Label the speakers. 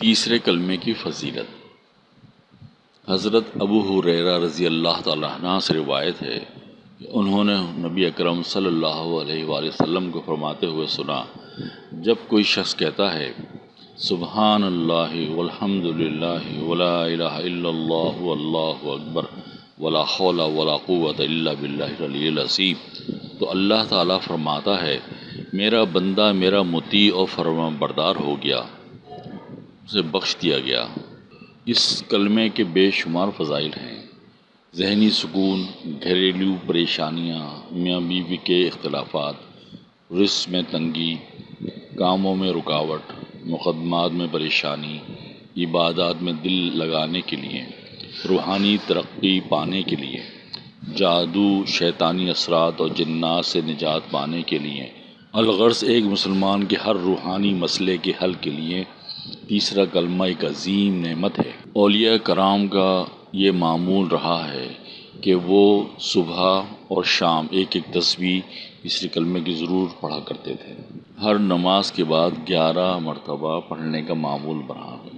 Speaker 1: تیسرے کلمے کی فضیلت۔ حضرت ابو حریرہ رضی اللہ تعالیٰ عنہ سے روایت ہے کہ انہوں نے نبی اکرم صلی اللہ علیہ وآلہ وسلم کو فرماتے ہوئے سنا، جب کوئی شخص کہتا ہے، سبحان اللہ والحمد للہ ولا الہ الا اللہ واللہ اکبر ولا حول ولا قوت الا باللہ العلی العظیم۔ تو اللہ تعالیٰ فرماتا ہے، میرا بندہ میرا مطیع اور فرما بردار ہو گیا۔ اسے بخش دیا گیا۔ اس کلمے کے بے شمار فضائل ہیں۔ ذہنی سکون، گھریلو پریشانیاں، میاں بیوی کے اختلافات رزق میں تنگی، کاموں میں رکاوٹ، مقدمات میں پریشانی، عبادات میں دل لگانے کے لیے، روحانی ترقی پانے کے لیے، جادو، شیطانی اثرات اور جنات سے نجات پانے کے لیے، الغرض ایک مسلمان کے ہر روحانی مسئلے کے حل کے لیے تیسرا کلمہ ایک عظیم نعمت ہے۔ اولیاء کرام کا یہ معمول رہا ہے کہ وہ صبح اور شام ایک ایک تسبیح تیسرے کلمے کی ضرور پڑھا کرتے تھے۔ ہر نماز کے بعد گیارہ مرتبہ پڑھنے کا معمول بنا ہے۔